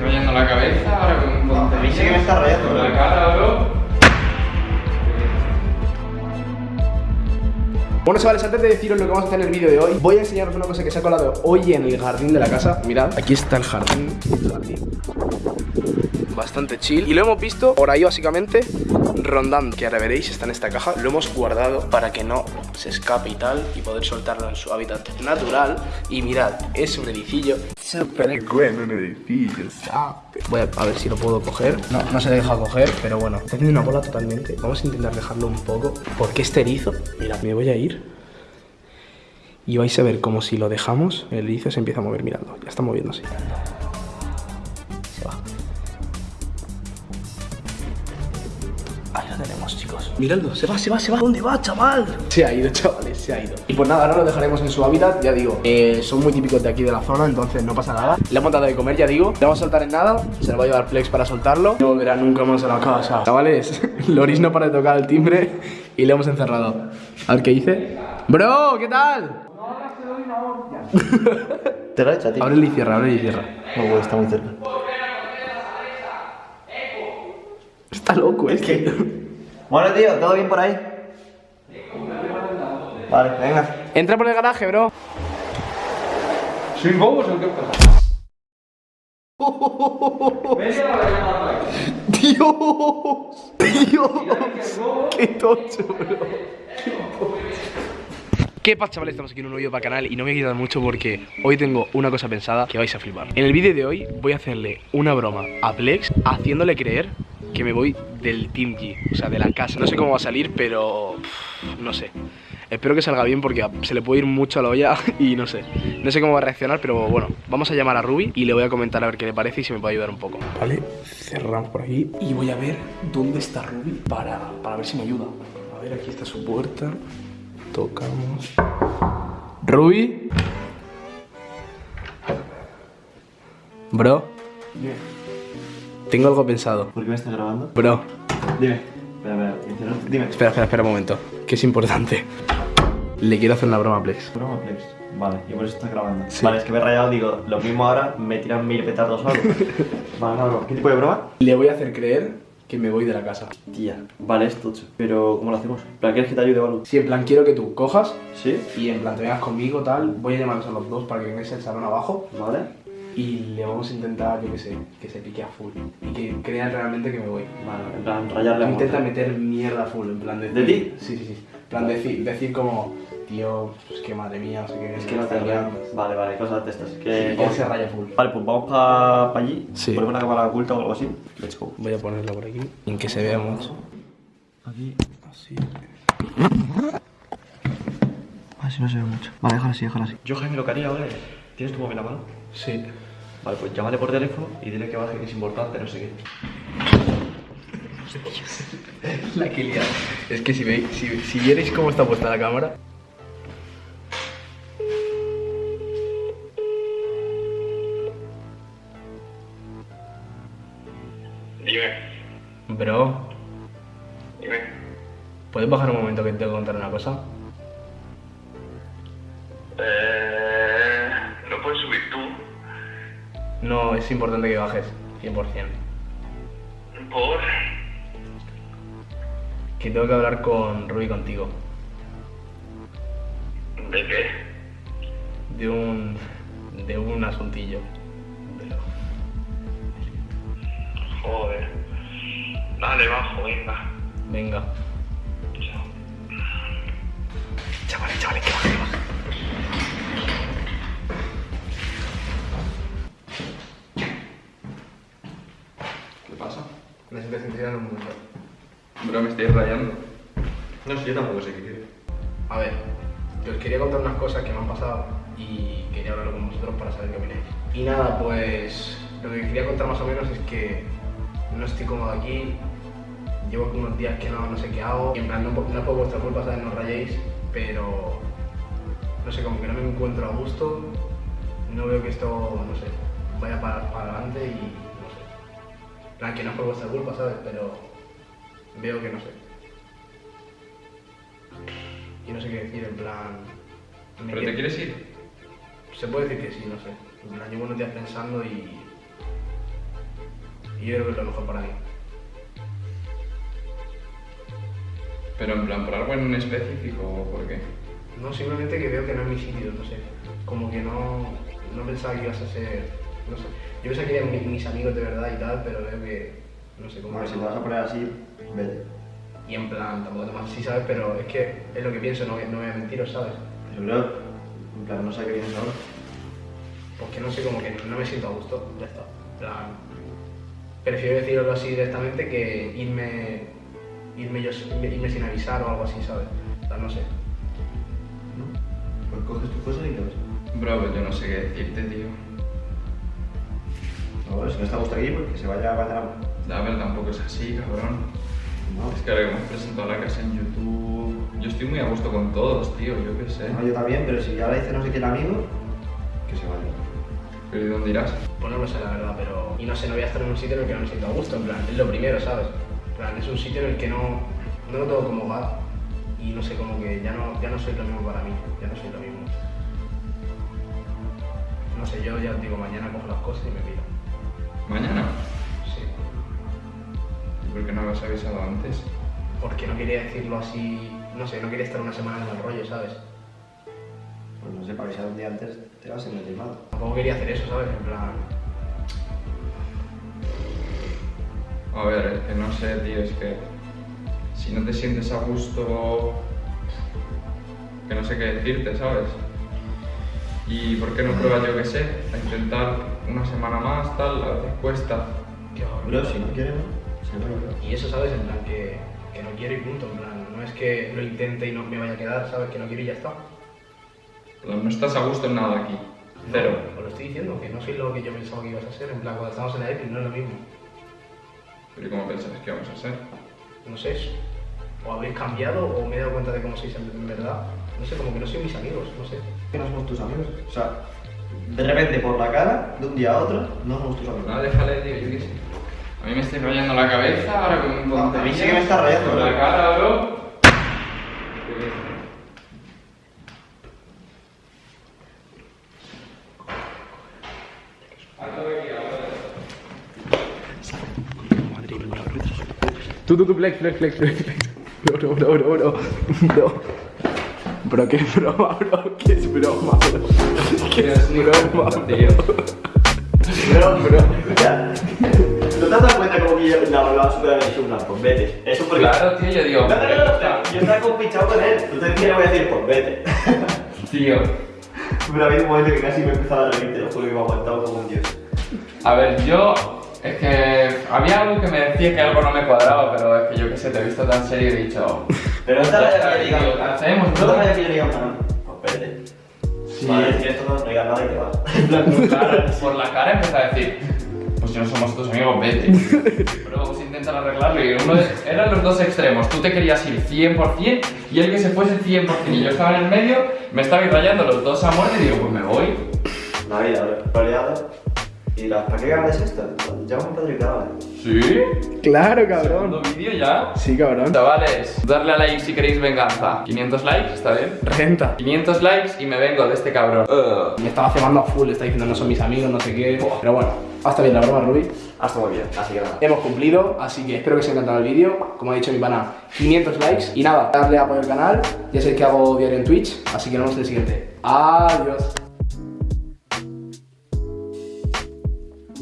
rayando la cabeza, ahora con sí que me está rayando, Con la cara, bro. Bueno chavales, antes de deciros lo que vamos a hacer en el vídeo de hoy Voy a enseñaros una cosa que se ha colado hoy en el jardín de la casa. Mirad, aquí está el jardín, el jardín. Bastante chill. Y lo hemos visto por ahí básicamente rondando Que ahora veréis, está en esta caja. Lo hemos guardado para que no se escape y tal Y poder soltarlo en su hábitat natural. Y mirad, es un ericillo Súper bueno un ericillo Voy a, a ver si lo puedo coger. No, no se deja coger, pero bueno Está haciendo una bola totalmente. Vamos a intentar dejarlo un poco Porque este erizo, mira, me voy a ir. Y vais a ver como si lo dejamos, el erizo se empieza a mover, miradlo, ya está moviéndose. Miradlo, se va, se va, se va. ¿Dónde va, chaval? Se ha ido, chavales, se ha ido. Y pues nada, ahora lo dejaremos en su hábitat, ya digo. eh, son muy típicos de aquí de la zona, entonces no pasa nada. Le hemos dado de comer, ya digo. Le vamos a soltar en nada, se lo va a llevar Flex para soltarlo. No volverá nunca más a la casa. Chavales, Loris no para de tocar el timbre y le hemos encerrado. A ver qué dice. Bro, ¿qué tal? Te lo he hecho, tío. Ábrele y cierra, ábrele y cierra. No, está muy cerca. Está loco, es que. Bueno, tío, ¿todo bien por ahí? Vale, venga. Entra por el garaje, bro. ¿Sois bobos o qué pasa? Dios, Dios, qué tocho, bro. ¿Qué pasa chavales? Estamos aquí en un nuevo vídeo para el canal y no me voy a quitar mucho porque hoy tengo una cosa pensada que vais a flipar. En el vídeo de hoy voy a hacerle una broma a Plex haciéndole creer que me voy del Team G, o sea, de la casa. No sé cómo va a salir, pero pff, no sé. Espero que salga bien porque se le puede ir mucho a la olla y no sé. No sé cómo va a reaccionar, pero bueno, vamos a llamar a Ruby y le voy a comentar a ver qué le parece y si me puede ayudar un poco. Vale, cerramos por aquí y voy a ver dónde está Ruby para, para ver si me ayuda. A ver, aquí está su puerta. Tocamos. Ruby. Bro, tengo algo pensado. ¿Por qué me estás grabando? Bro, Dime. Espera, espera, dime. espera, espera, espera un momento, que es importante. Le quiero hacer una broma a Plex. Broma, Plex. Vale, y por eso estás grabando. Sí. Vale, es que me he rayado, digo, lo mismo ahora me tiran mil petardos o algo. vale, no, no. ¿Qué tipo de broma? Le voy a hacer creer que me voy de la casa. Tía, vale, es tocho. Pero, ¿cómo lo hacemos? ¿En plan, ¿Quieres que te ayude o algo? Si en plan quiero que tú cojas ¿Sí? y en plan te vengas conmigo, tal, voy a llamarlos a los dos para que vengáis al salón abajo Vale. Y le vamos a intentar, yo qué sé, que se pique a full y que crean realmente que me voy. Vale, en plan, rayarle Intenta muerte. meter mierda full, en plan decir... ¿De ti? Sí, sí, sí. En plan decir, decir como, tío, pues que madre mía, no sé qué. Es que no te está liando. Vale, vale, cosas de estas. Sí, Que, que se raya full. Vale, pues vamos para allí. Sí. Ponemos una cámara oculta o algo así. Let's go. Voy a ponerlo por aquí, en que se vea mucho. Aquí. Así. Así no se ve mucho. Vale, déjalo así, déjalo así. Yo, Jaime, lo que haría, ¿vale? ¿Tienes tu móvil a mano? Sí. Vale, pues llámale por teléfono y dile que baje, que es importante, no sé qué. La que liado. Es que si veis, si, si vierais cómo está puesta la cámara. Dime, Bro, dime. ¿puedes bajar un momento que te tengo que contar una cosa? No, es importante que bajes, 100%. ¿Por? Que tengo que hablar con Ruby contigo. ¿De qué? De un. de un asuntillo. Joder. Dale, bajo, venga. Venga. Chavales, chavales, que baje, que baje. Necesito sentir en un momento. Bro, me estáis rayando. No sé, yo tampoco sé qué quiere. A ver, que os quería contar unas cosas que me han pasado y quería hablarlo con vosotros para saber qué opináis. Y nada, pues lo que quería contar más o menos es que no estoy cómodo aquí, llevo unos días que no, no sé qué hago, y en plan no, no es por vuestra culpa, ¿sabes? No os rayéis, pero no sé, como que no me encuentro a gusto, no veo que esto, no sé, vaya para, para adelante y plan, que no es por vuestra culpa, ¿sabes? Pero veo que no sé. Y no sé qué decir, en plan... ¿Pero te quieres ir? Se puede decir que sí, no sé. En plan, llevo unos días pensando y... Y yo creo que es lo mejor para mí. Pero en plan, ¿por algo en específico o por qué? No, simplemente que veo que no es mi sitio, no sé. Como que no, no pensaba que ibas a ser. No sé. Yo pensaba que eran mi- mis amigos de verdad y tal, pero veo que. No sé cómo. Bueno, que si te vas a poner así, vete. Y en plan, tampoco te más así, ¿sabes? Pero es que es lo que pienso, no, no voy a mentiros, ¿sabes? Yo creo, en plan, no sé qué vienes ahora. Porque no sé, como que no me siento a gusto, ya está. En plan, prefiero decirlo así directamente que irme, irme, yo, irme sin avisar o algo así, ¿sabes? En plan, no sé. ¿No? Pues coges tus cosas y te vas. Bro, pues yo no sé qué decirte, tío. Si no está a gusto aquí, pues que se vaya mañana. La verdad tampoco es así, cabrón. No, Es que ahora que hemos presentado la casa en YouTube, yo estoy muy a gusto con todos, tío, yo qué sé. no, yo también, pero si ahora dice no sé quién amigo, que se vaya. Pero ¿y dónde irás? Pues no lo sé, la verdad, pero... Y no sé, no voy a estar en un sitio en el que no me siento a gusto, en plan, es lo primero, ¿sabes? En plan, es un sitio en el que no, no lo tengo como hogar. Y no sé, como que ya no, ya no soy lo mismo para mí, ya no soy lo mismo. No sé, yo ya os digo, mañana cojo las cosas y me pido. ¿Mañana? Sí. ¿Y por qué no habías avisado antes? Porque no quería decirlo así, no sé, no quería estar una semana en el rollo, ¿sabes? Pues no sé, para avisar un día antes te vas a meter mal. Tampoco quería hacer eso, ¿sabes? En plan, A ver, es que no sé, tío, es que si no te sientes a gusto, que no sé qué decirte, ¿sabes? ¿Y por qué no pruebas, yo qué sé, a intentar una semana más, tal? A veces cuesta. Pero si no quiere, no. Y eso, ¿sabes? En plan, que, que no quiero y punto, en plan, no es que lo intente y no me vaya a quedar, ¿sabes? Que no quiero y ya está. Pero no estás a gusto en nada aquí. Cero. No, os lo estoy diciendo, que no soy lo que yo pensaba que ibas a ser, en plan, cuando estábamos en la EPI no es lo mismo. Pero ¿y cómo pensabas que íbamos a ser? No sé, o habéis cambiado o me he dado cuenta de cómo sois en, verdad. No sé, como que no soy mis amigos, no sé. Que no somos tus amigos. O sea, de repente por la cara, de un día a otro, no tus amigos. Nada, déjale, tío, yo qué sé. A mí me estoy rayando la cabeza ahora con un A mí sí que me está rayando, Con la cara, bro. De de. Tú, tú, tú, flex, flex, flex, flex, flex. No, no, no, no, no. No. Bro, qué broma, bro. ¿Qué es broma, bro? ¿Qué es broma, tío. Bro, bro, escucha. ¿No te has dado cuenta como que yo la hablaba súper agresivo? No, pues vete. Eso porque. Claro, tío, yo digo. No, no, no, no, yo estaba compinchado con él. Entonces, ¿qué le voy a decir? Pues vete. Tío. Pero ha habido un momento que casi me empezaba a reír, te lo juro que me ha aguantado como un dios. A ver, yo. Es que había algo que me decía que algo no me cuadraba, pero es que yo qué sé, te he visto tan serio y he dicho. Pero no te que diga. tío, hacemos, No te que pues vete. Sí. Vale, si esto no, no digas nada y te vas. Claro, por la cara empezó a decir, pues si no somos tus amigos, vete. Pero vamos a intentar arreglarlo y uno de- eran los dos extremos. Tú te querías ir 100% y él que se fuese 100% y yo estaba en el medio, me estabais rayando los dos a muerte y digo, pues me voy. La vida, roleado. Y ¿para qué grabas esto? Ya hemos graba. ¿Sí? Claro, Segundo vídeo ya. Sí, cabrón. Chavales, darle a like si queréis venganza. 500 likes, ¿está bien? Renta. 500 likes y me vengo de este cabrón. Me estaba cebando a full, está diciendo no son mis amigos, no sé qué. Pero bueno, hasta bien la broma, Ruby. Hasta muy bien, así que nada. Hemos cumplido, así que espero que os haya encantado el vídeo. Como ha dicho mi pana, 500 likes. Y nada, darle a apoyo al canal. Ya sabéis que hago diario en Twitch, así que nos vemos en el siguiente. Adiós.